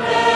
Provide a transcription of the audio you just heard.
Amen.